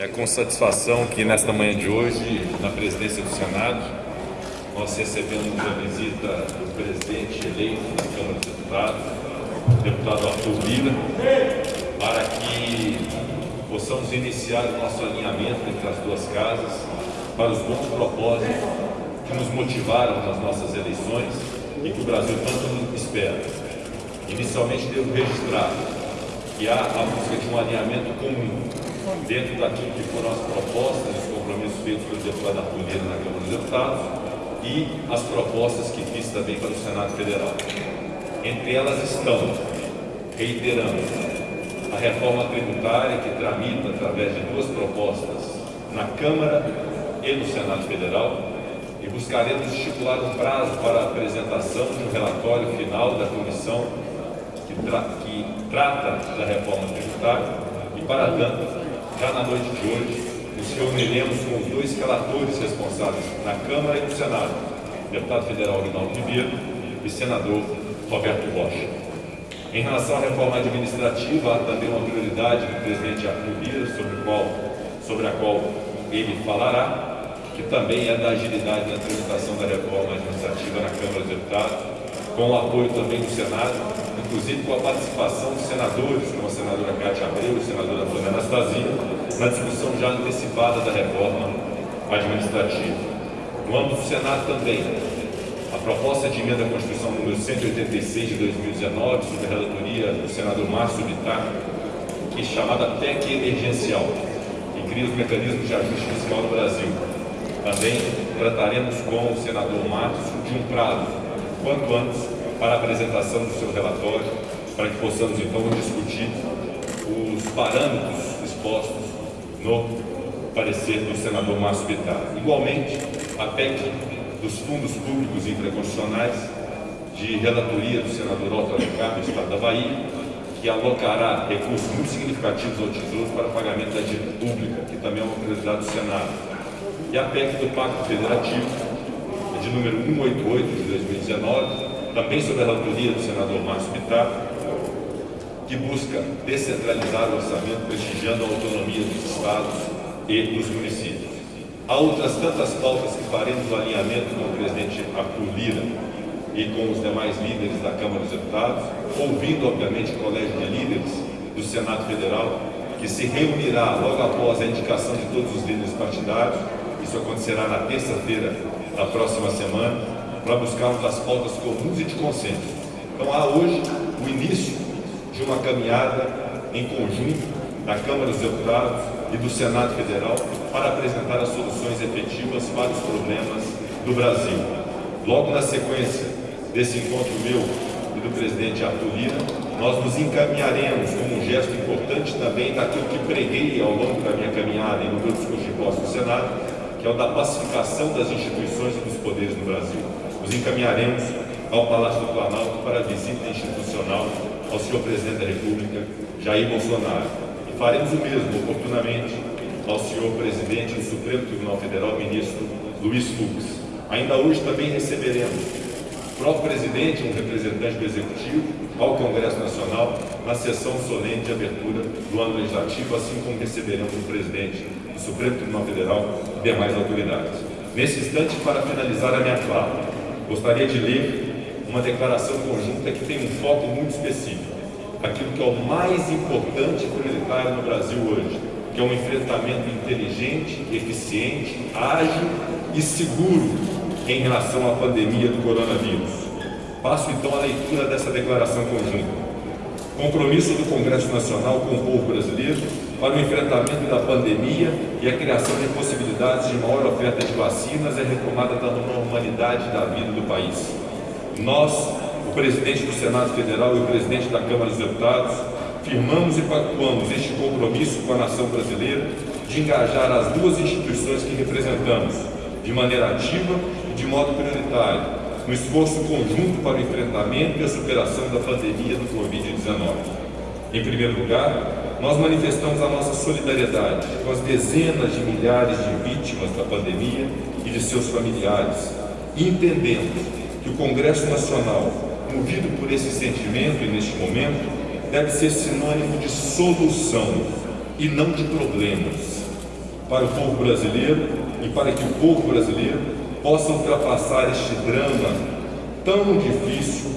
É com satisfação que nesta manhã de hoje, na presidência do Senado, nós recebemos a visita do presidente eleito da Câmara dos Deputados, deputado Arthur Lira, para que possamos iniciar o nosso alinhamento entre as duas casas para os bons propósitos que nos motivaram nas nossas eleições e que o Brasil tanto espera. Inicialmente devo registrar que há a busca de um alinhamento comum dentro daquilo que foram as propostas os compromissos feitos pelo deputado Arthur na Câmara dos Deputados e as propostas que fiz também para o Senado Federal. Entre elas estão, reiterando, a reforma tributária que tramita através de duas propostas na Câmara e no Senado Federal e buscaremos estipular um prazo para a apresentação de um relatório final da comissão que, tra que trata da reforma tributária e, para tanto, já na noite de hoje, nos reuniremos com dois relatores responsáveis na Câmara e no Senado, deputado federal Rinaldo Ribeiro e senador Roberto Rocha. Em relação à reforma administrativa, há também uma prioridade do presidente Arthur Lira, sobre, qual, sobre a qual ele falará, que também é da agilidade na tramitação da reforma administrativa na Câmara dos Deputados, com o apoio também do Senado, inclusive com a participação dos senadores, como a senadora Cátia Abreu e a senadora Antônia Anastasia, na discussão já antecipada da reforma administrativa. No âmbito do Senado também, a proposta de emenda à Constituição número 186 de 2019, sob a relatoria do senador Márcio Bittar, que é chamada PEC emergencial, que cria os mecanismos de ajuste fiscal no Brasil. Também trataremos com o senador Márcio de um prazo, quanto antes, para a apresentação do seu relatório, para que possamos então discutir os parâmetros expostos no parecer do senador Márcio Bittar. Igualmente, a PEC dos fundos públicos infraconstitucionais, de relatoria do senador Otto Alencar, do Estado da Bahia, que alocará recursos muito significativos ao Tesouro para pagamento da dívida pública, que também é uma prioridade do Senado. E a PEC do Pacto Federativo, de número 188 de 2019, também sob a relatoria do senador Márcio Bittar, que busca descentralizar o orçamento, prestigiando a autonomia dos estados e dos municípios. Há outras tantas pautas que faremos no alinhamento com o presidente Arthur Lira e com os demais líderes da Câmara dos Deputados, ouvindo, obviamente, o colégio de líderes do Senado Federal, que se reunirá logo após a indicação de todos os líderes partidários, isso acontecerá na terça-feira da próxima semana, para buscarmos as pautas comuns e de consenso. Então há hoje o início de uma caminhada em conjunto da Câmara dos Deputados e do Senado Federal para apresentar as soluções efetivas para os problemas do Brasil. Logo na sequência desse encontro meu e do presidente Arthur Lira, nós nos encaminharemos como um gesto importante também daquilo que preguei ao longo da minha caminhada e no meu discurso de posse do Senado, que é o da pacificação das instituições e dos poderes no Brasil nos encaminharemos ao Palácio do Planalto para a visita institucional ao senhor Presidente da República, Jair Bolsonaro. E faremos o mesmo, oportunamente, ao senhor Presidente do Supremo Tribunal Federal, ministro Luiz Fux. Ainda hoje também receberemos o próprio Presidente, um representante do Executivo, ao Congresso Nacional, na sessão solene de abertura do ano legislativo, assim como receberemos o Presidente Supremo Tribunal Federal e demais autoridades. Nesse instante, para finalizar a minha fala, gostaria de ler uma declaração conjunta que tem um foco muito específico, aquilo que é o mais importante prioritário no Brasil hoje, que é um enfrentamento inteligente, eficiente, ágil e seguro em relação à pandemia do coronavírus. Passo então a leitura dessa declaração conjunta. Compromisso do Congresso Nacional com o povo brasileiro para o enfrentamento da pandemia e a criação de possibilidades de maior oferta de vacinas e a retomada da normalidade da vida do país. Nós, o presidente do Senado Federal e o presidente da Câmara dos Deputados, firmamos e pactuamos este compromisso com a nação brasileira de engajar as duas instituições que representamos, de maneira ativa e de modo prioritário, no esforço conjunto para o enfrentamento e a superação da pandemia do Covid-19. Em primeiro lugar, nós manifestamos a nossa solidariedade com as dezenas de milhares de vítimas da pandemia e de seus familiares, entendendo que o Congresso Nacional, movido por esse sentimento e neste momento, deve ser sinônimo de solução e não de problemas. para o povo brasileiro e para que o povo brasileiro possa ultrapassar este drama tão difícil,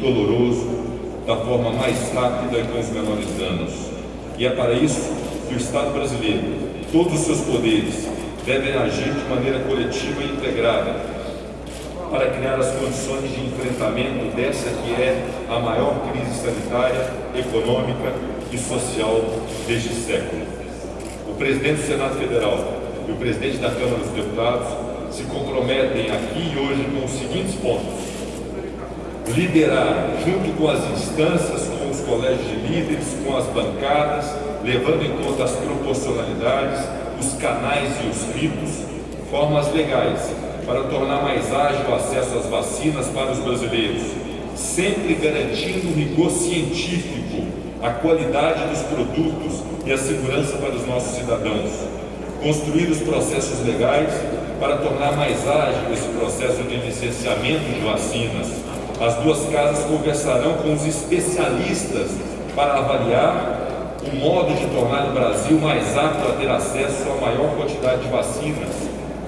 doloroso, da forma mais rápida e com os menores danos. E é para isso que o Estado brasileiro, todos os seus poderes, devem agir de maneira coletiva e integrada, para criar as condições de enfrentamento dessa que é a maior crise sanitária, econômica e social deste século. O presidente do Senado Federal e o presidente da Câmara dos Deputados se comprometem aqui e hoje com os seguintes pontos. Liderar, junto com as instâncias, os colégios de líderes, com as bancadas, levando em conta as proporcionalidades, os canais e os ritos, formas legais para tornar mais ágil o acesso às vacinas para os brasileiros, sempre garantindo o rigor científico, a qualidade dos produtos e a segurança para os nossos cidadãos. Construir os processos legais para tornar mais ágil esse processo de licenciamento de vacinas. As duas casas conversarão com os especialistas para avaliar o modo de tornar o Brasil mais apto a ter acesso à maior quantidade de vacinas,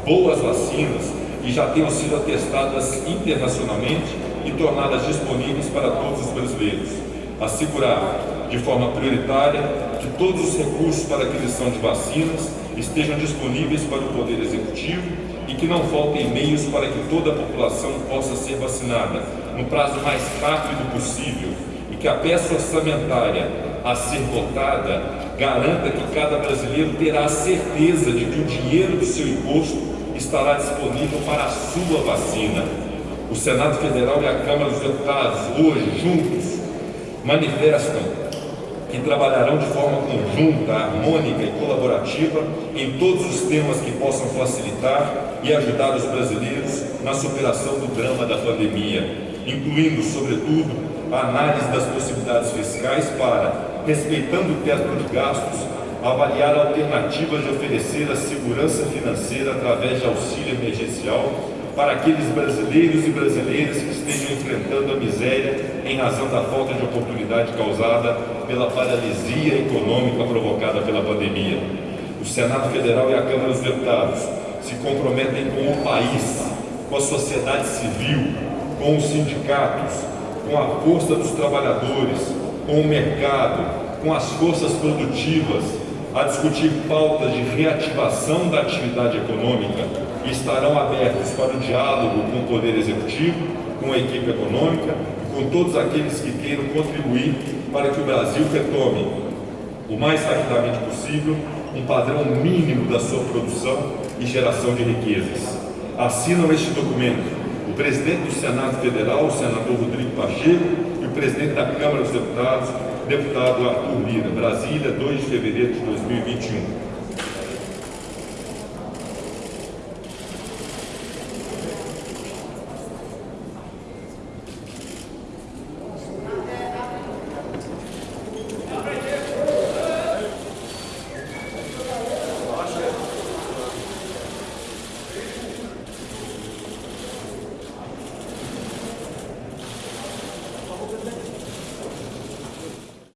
boas vacinas, que já tenham sido atestadas internacionalmente e tornadas disponíveis para todos os brasileiros. Assegurar, de forma prioritária, que todos os recursos para aquisição de vacinas estejam disponíveis para o Poder Executivo e que não faltem meios para que toda a população possa ser vacinada no prazo mais rápido possível e que a peça orçamentária a ser votada garanta que cada brasileiro terá a certeza de que o dinheiro do seu imposto estará disponível para a sua vacina. O Senado Federal e a Câmara dos Deputados, hoje, juntos, manifestam que trabalharão de forma conjunta, harmônica e colaborativa em todos os temas que possam facilitar e ajudar os brasileiros na superação do drama da pandemia, incluindo, sobretudo, a análise das possibilidades fiscais para, respeitando o teto de gastos, avaliar alternativas de oferecer a segurança financeira através de auxílio emergencial para aqueles brasileiros e brasileiras que estejam enfrentando a miséria em razão da falta de oportunidade causada pela paralisia econômica provocada pela pandemia. O Senado Federal e a Câmara dos Deputados se comprometem com o país, com a sociedade civil, com os sindicatos, com a força dos trabalhadores, com o mercado, com as forças produtivas, a discutir pautas de reativação da atividade econômica e estarão abertos para o diálogo com o Poder Executivo, com a equipe econômica e com todos aqueles que queiram contribuir para que o Brasil retome o mais rapidamente possível um padrão mínimo da sua produção e geração de riquezas. Assinam este documento presidente do Senado Federal, o senador Rodrigo Pacheco, e o presidente da Câmara dos Deputados, deputado Arthur Lira, Brasília, 2 de fevereiro de 2021.